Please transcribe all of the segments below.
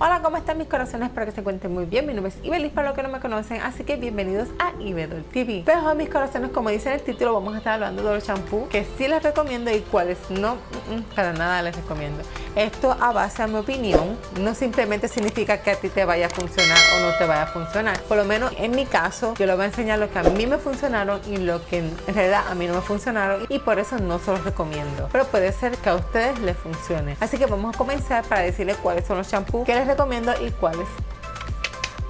Hola, ¿cómo están mis corazones? Espero que se encuentren muy bien. Mi nombre es Ibelis para los que no me conocen, así que bienvenidos a Ibedol TV. Pero mis corazones, como dice en el título, vamos a estar hablando de los champús que sí les recomiendo y cuáles no, mm, para nada les recomiendo. Esto a base a mi opinión, no simplemente significa que a ti te vaya a funcionar o no te vaya a funcionar. Por lo menos en mi caso, yo les voy a enseñar lo que a mí me funcionaron y lo que en realidad a mí no me funcionaron y por eso no se los recomiendo. Pero puede ser que a ustedes les funcione. Así que vamos a comenzar para decirles cuáles son los champús que les recomiendo y cuáles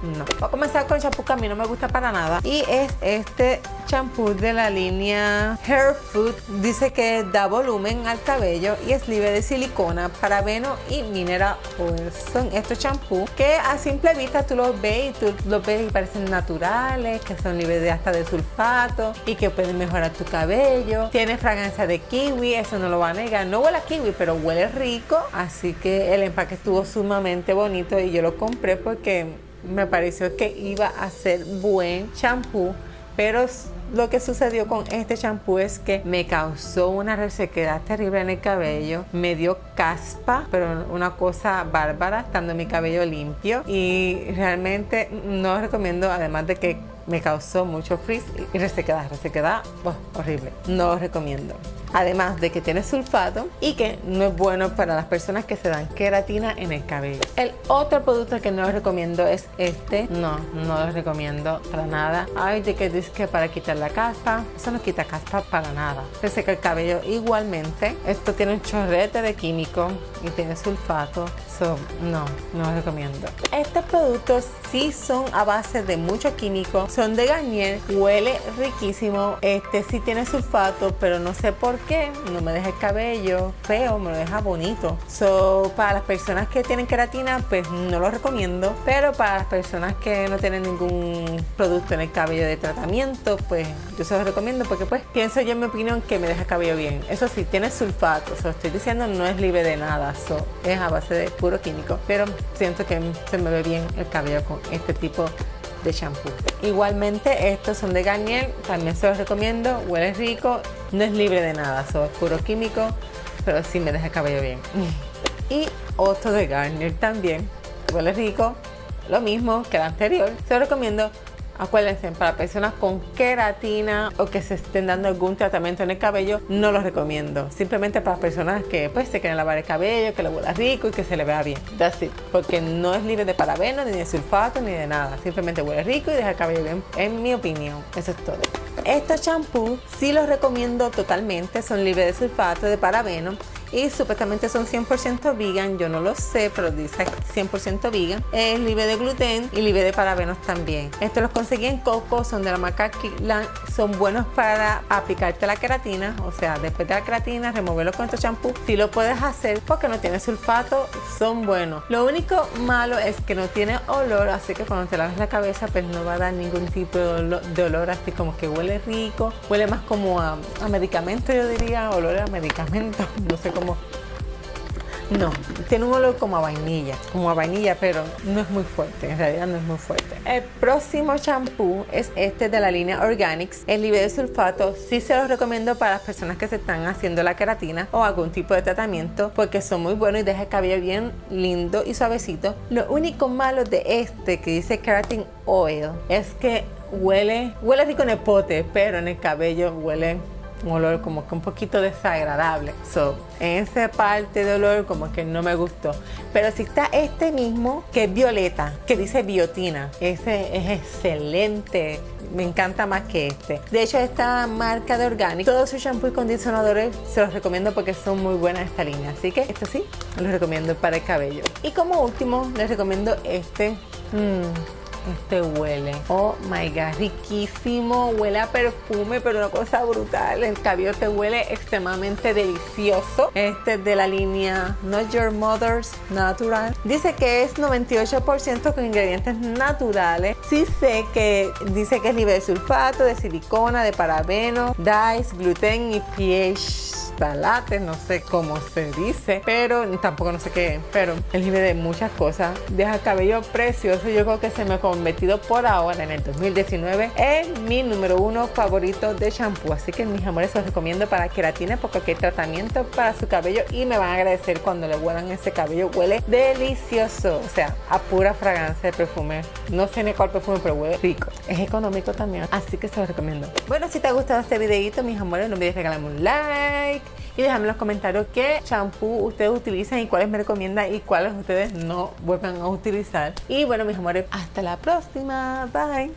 no. Voy a comenzar con el champú que a mí no me gusta para nada y es este champú de la línea Hair Food. Dice que da volumen al cabello y es libre de silicona, parabeno y mineral oil. Son estos champús que a simple vista tú los ves y tú los ves y parecen naturales, que son libres de hasta de sulfato y que pueden mejorar tu cabello. Tiene fragancia de kiwi, eso no lo va a negar. No huele a kiwi, pero huele rico. Así que el empaque estuvo sumamente bonito y yo lo compré porque me pareció que iba a ser buen champú, pero lo que sucedió con este champú es que me causó una resequedad terrible en el cabello, me dio caspa, pero una cosa bárbara estando mi cabello limpio. Y realmente no recomiendo, además de que me causó mucho frizz y resequedad, resequedad oh, horrible, no lo recomiendo además de que tiene sulfato y que no es bueno para las personas que se dan queratina en el cabello. El otro producto que no les recomiendo es este. No, no les recomiendo para nada. Ay, de que dice que para quitar la caspa. Eso no quita caspa para nada. Se seca el cabello igualmente. Esto tiene un chorrete de químico y tiene sulfato. So, no, no recomiendo. Estos productos sí son a base de mucho químico. Son de Garnier. Huele riquísimo. Este sí tiene sulfato, pero no sé por qué no me deja el cabello feo, me lo deja bonito. So, para las personas que tienen queratina, pues no lo recomiendo. Pero para las personas que no tienen ningún producto en el cabello de tratamiento, pues yo se los recomiendo porque pues pienso yo en mi opinión que me deja el cabello bien. Eso sí, tiene sulfato, so, estoy diciendo no es libre de nada, so, es a base de químico. Pero siento que se me ve bien el cabello con este tipo de shampoo. Igualmente estos son de Garnier, también se los recomiendo, huele rico, no es libre de nada, son puro químico, pero sí me deja el cabello bien. Y otro de Garnier también, huele rico, lo mismo que el anterior, se los recomiendo, Acuérdense, para personas con queratina o que se estén dando algún tratamiento en el cabello, no los recomiendo. Simplemente para personas que pues se quieren lavar el cabello, que le huela rico y que se le vea bien. That's it. Porque no es libre de parabenos, ni de sulfato, ni de nada. Simplemente huele rico y deja el cabello bien, en mi opinión. Eso es todo. Estos champús sí los recomiendo totalmente. Son libres de sulfato, de parabeno y supuestamente son 100% vegan, yo no lo sé, pero dice 100% vegan. Es libre de gluten y libre de parabenos también. Estos los conseguí en Coco, son de la marca Kickland, son buenos para aplicarte la queratina, o sea, después de la queratina, removerlo con estos champú. Si lo puedes hacer porque no tiene sulfato, son buenos. Lo único malo es que no tiene olor, así que cuando te laves la cabeza, pues no va a dar ningún tipo de olor, así como que huele rico, huele más como a, a medicamento, yo diría, olor a medicamento, no sé cómo no, tiene un olor como a vainilla, como a vainilla, pero no es muy fuerte, en realidad no es muy fuerte. El próximo shampoo es este de la línea Organics, el libre de sulfato. Sí se los recomiendo para las personas que se están haciendo la queratina o algún tipo de tratamiento, porque son muy buenos y deja el cabello bien lindo y suavecito. Lo único malo de este que dice Keratin Oil es que huele, huele rico en el pote, pero en el cabello huele un olor como que un poquito desagradable. So, en esa parte de olor como que no me gustó. Pero si está este mismo, que es violeta, que dice biotina. Ese es excelente. Me encanta más que este. De hecho, esta marca de Organic, todos sus shampoos y condicionadores se los recomiendo porque son muy buenas esta línea. Así que esto sí, los recomiendo para el cabello. Y como último, les recomiendo este. Mmm, este huele. Oh my god, riquísimo. Huele a perfume, pero una cosa brutal. El cabello te huele extremadamente delicioso. Este es de la línea Not Your Mother's Natural. Dice que es 98% con ingredientes naturales. Sí sé que dice que es libre de sulfato, de silicona, de parabeno, dyes, gluten y pH cristalates, no sé cómo se dice, pero tampoco no sé qué, pero el jibe de muchas cosas. Deja cabello precioso, yo creo que se me ha convertido por ahora en el 2019 en mi número uno favorito de shampoo. Así que mis amores, os recomiendo para que la tiene porque aquí hay tratamiento para su cabello y me van a agradecer cuando le huelan ese cabello. Huele delicioso, o sea, a pura fragancia de perfume. No sé ni cuál perfume, pero huele rico. Es económico también, así que se los recomiendo. Bueno, si te ha gustado este videito, mis amores, no olvides regalarme un like y déjame en los comentarios qué shampoo ustedes utilizan y cuáles me recomiendan y cuáles ustedes no vuelvan a utilizar. Y bueno, mis amores, hasta la próxima. Bye.